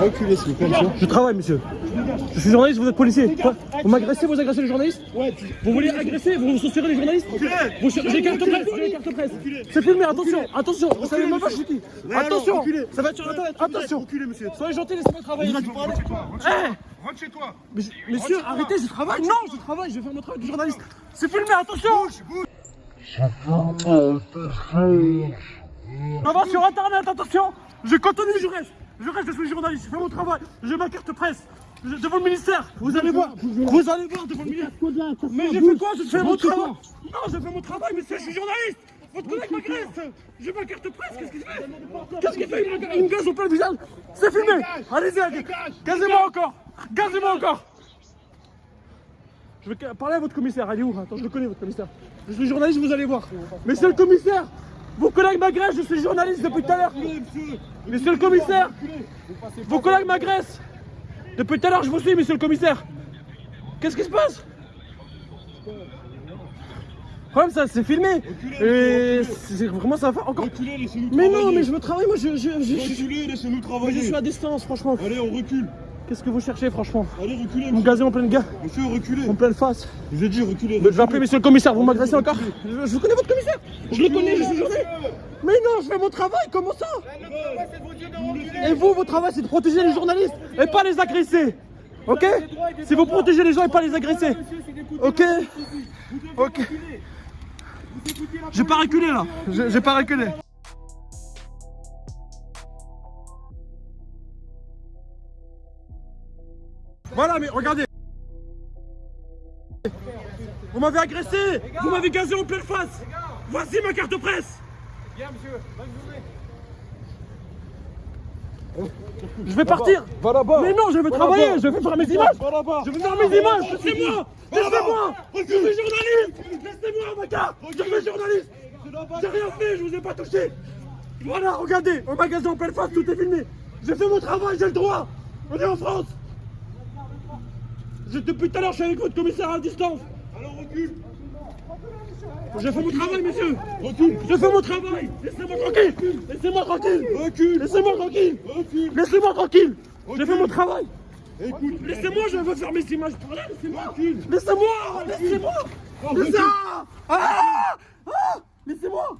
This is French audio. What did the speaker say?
Reculez, s'il vous plaît, monsieur. Je travaille, monsieur. Je suis journaliste, vous êtes policier. Quoi Vous m'agressez, vous agressez les journalistes Vous voulez agresser Vous censurez les journalistes Vous cher- J'ai carte presse, j'ai carte presse. C'est filmé, attention, attention. Vous savez même pas je suis qui Attention, ça va être sur internet, attention. Reculez, monsieur. Soyez gentil, laissez-moi travailler. Rentre chez toi. Rentre chez toi. Rentre chez Eh toi. Mais Monsieur, arrêtez, je travaille. Non, je travaille, je vais faire mon travail de journaliste. C'est filmé, attention. Ça va sur internet, attention. Je continue, je reste. Je reste, je suis journaliste, je fais mon travail. J'ai ma carte presse. Devant le ministère, vous allez voir, vous allez voir devant le ministère. Mais j'ai fait quoi? Je fais mon travail. Non, je fais mon travail, monsieur, je suis journaliste. Votre collègue m'agresse. J'ai ma carte presse, qu'est-ce qu'il fait? Qu'est-ce qu'il fait? Il me- gaze au plein visage. C'est filmé. Allez-y, allez. Gazez-moi encore. Gazez-moi encore. Je vais parler à votre commissaire. Est où? Attends, je le connais, votre commissaire. Je suis journaliste, vous allez voir. Monsieur le commissaire, vos collègues m'agressent, je suis journaliste depuis tout à l'heure. Monsieur le commissaire, vos collègues m'agressent. Depuis tout à l'heure, je vous suis, monsieur le commissaire. Qu'est-ce qui se passe? Problème, ça, c'est filmé. Et c'est vraiment ça va encore. Reculez, Mais travailler. non, mais je veux travailler, moi, je, je, je, je- Reculez, laissez-nous je travailler. suis à distance, franchement. Allez, on recule. Qu'est-ce que vous cherchez, franchement Allez, reculez, Vous me gazez en pleine gare, Monsieur, reculez. en pleine face. Je vous ai dit, reculez. Je vais appeler monsieur le commissaire, vous m'agressez encore je, je connais votre commissaire. Je le connais, je suis journaliste Mais non, je fais mon travail, comment ça Et vous, votre travail, c'est de protéger les journalistes et pas les agresser Ok C'est vous protéger les gens et pas les agresser Ok Ok. J'ai pas reculé là. J'ai pas reculé Voilà, mais regardez. Vous m'avez agressé. Vous m'avez gazé en pleine face. Voici ma carte presse. Je vais partir. Va là-bas. Mais non, je vais travailler. Je vais faire mes images. Je vais faire mes images. Laissez-moi. Laissez-moi. Je suis journaliste. Laissez-moi ma carte Je suis journaliste. J'ai rien fait, je vous ai pas touché. Voilà, regardez. Au magasin en pleine face, tout est filmé. J'ai fait mon travail, j'ai le droit. On est en France Depuis tout à l'heure, je suis avec votre commissaire à distance Alors, recule. J'ai fait mon travail, monsieur Recule. J'ai fait mon travail Laissez-moi tranquille Laissez-moi tranquille Recule. Laissez-moi tranquille Recule. Laissez-moi tranquille J'ai fait mon travail Écoute. Laissez-moi, je veux faire mes images Laissez-moi. Laissez-moi Laissez-moi. Laissez-moi Ah Ah Laissez-moi